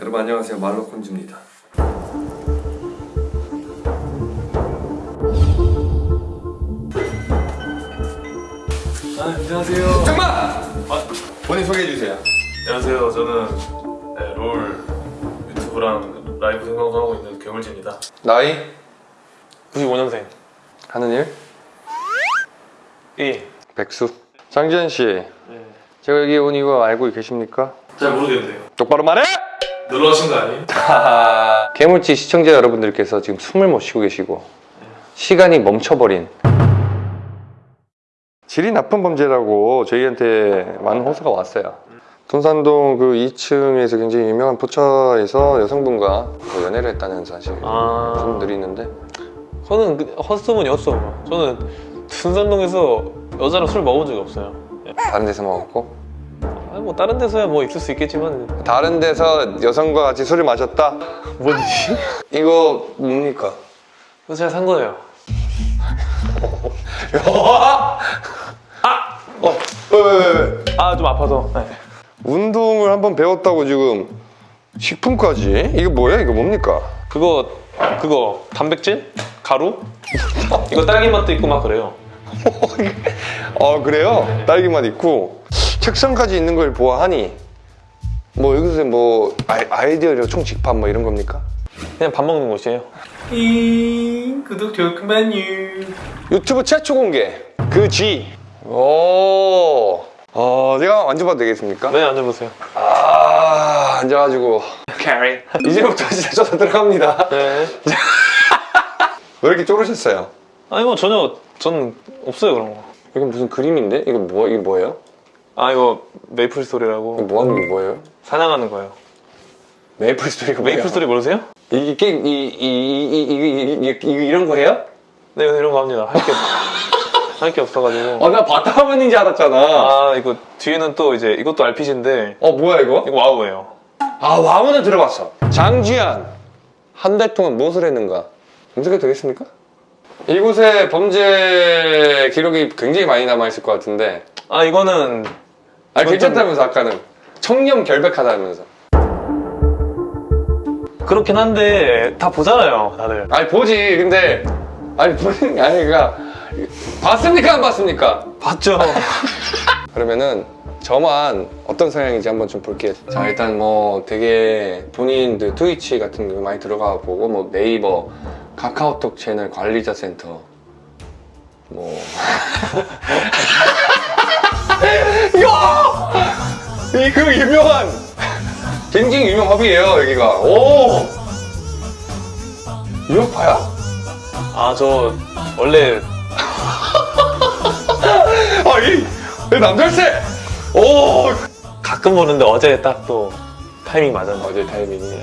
여러분 안녕하세요 말로콘즈입니다 아, 안녕하세요. 잠깐만! 아, 본인 소개해주세요 안녕하세요. 저는 네, 롤 유튜브랑 라이브 생방송하고 있는 괴물지입니다. 나이? 95년생. 하는 일? 예. 백수 장지현 씨 네. 제가 여기 온 이유 알고 계십니까? 잘 모르겠는데요. 똑바로 말해! 놀러 오신 거 아니에요? 개물지 시청자 여러분들께서 지금 숨을 못 쉬고 계시고 시간이 멈춰버린 질이 나쁜 범죄라고 저희한테 많은 호소가 왔어요 돈산동 그 2층에서 굉장히 유명한 포차에서 여성분과 그 연애를 했다는 사실 아. 분들이 있는데 저는 그 헛소문이 헛소문. 저는 둔산동에서 여자랑 술 먹어본 적이 없어요. 다른 데서 먹었고 아, 뭐 다른 데서야 뭐 있을 수 있겠지만 다른 데서 여성과 같이 술을 마셨다? 뭐지? 이거 뭡니까? 그거 제가 산 거예요. 어, 왜, 왜, 왜, 왜? 아 좀 아파서. 네. 운동을 한번 배웠다고 지금 식품까지? 이거 뭐야? 이거 뭡니까? 그거 그거 단백질? 가루? 이거 딸기 맛도 있고 막 그래요. 아 그래요? 딸기맛 있고 책상까지 있는 걸 보아하니 뭐 여기서 뭐 아이, 아이디어력 총집합 뭐 이런 겁니까? 그냥 밥 먹는 곳이에요. 이 구독 좋구만요. 유튜브 최초 공개 그 G 오 어, 제가 만져봐도 되겠습니까? 네 앉아보세요. 아 앉아가지고 캐리. 이제부터 진짜 저도 들어갑니다 네. 왜 이렇게 쪼르셨어요? 아니 뭐 전혀 전 없어요 그런 거. 이건 무슨 그림인데? 이거 뭐, 이게 뭐예요? 아 이거 메이플 스토리라고 뭐 하는 거 뭐예요? 사냥하는 거예요 메이플 스토리가 뭐예요? 메이플 스토리 모르세요? 이게 이이이이 이런 거예요? 네 이런 거 합니다 할 게 할 게 없어가지고 아나 바타만인지 알았잖아 아 이거 뒤에는 또 이제 이것도 RPG인데 어 뭐야 이거? 이거 와우예요 아 와우는 들어봤어 장지안 한달 동안 무엇을 했는가 검색해도 되겠습니까? 이곳에 범죄 기록이 굉장히 많이 남아있을 것 같은데 아 이거는 아, 괜찮다면서, 아까는. 청렴 결백하다면서. 그렇긴 한데 다 보잖아요 다들. 아니, 보지. 근데, 아니, 보는 게 아니라, 봤습니까? 안 봤습니까? 봤죠. 그러면은 저만 어떤 성향인지 한번 좀 볼게요. 자 일단 뭐 되게 본인들 트위치 같은 거 많이 들어가 보고 뭐 네이버, 카카오톡 채널 관리자 센터 뭐 이거 이그 유명한 굉장히 유명 허비예요 여기가 오 유럽파야? 아 저 원래 아이 남자세 오 가끔 보는데 어제 딱 또 타이밍 맞았네. 어제 타이밍이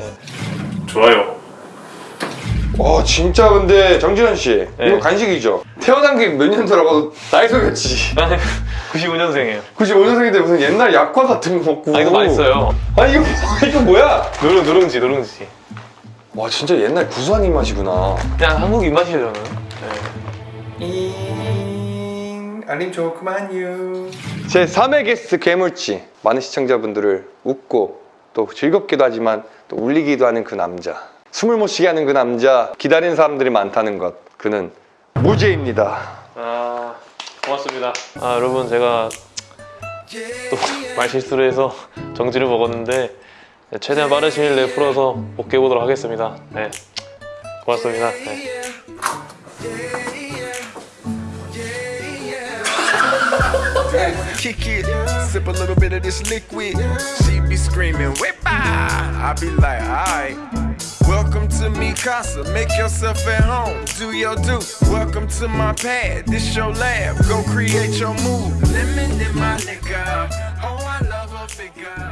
좋아요. 와 진짜 근데 정지현 씨 네. 이거 간식이죠? 태어난 게 몇년 들어가도 나이 속였지 95년생이에요. 95년생인데 무슨 옛날 약과 같은 거 먹고 아 이거 맛있어요. 아 이거 이거 뭐야? 누룽 누룽지 누룽지. 와 진짜 옛날 구수한 입맛이구나 그냥 한국 입맛이에요 저는. 네. 잉 알림 좋구만요 제 3회 게스트 괴물치 많은 시청자분들을 웃고 또 즐겁기도 하지만 또 울리기도 하는 그 남자 숨을 못 쉬게 하는 그 남자 기다리는 사람들이 많다는 것 그는 무죄입니다 아 고맙습니다. 아 여러분 제가 또 말실수를 해서 정지를 먹었는데 네, 최대한 빠른 시일 내에 풀어서 복귀해 보도록 하겠습니다. 네 고맙습니다. 네. kick it, sip a little bit of this liquid. She be screaming, whip I be like, alright. Welcome to me casa, make yourself at home, do your do. Welcome to my pad, this your lab, go create your move. Lemon in my nigga, oh I love a figure.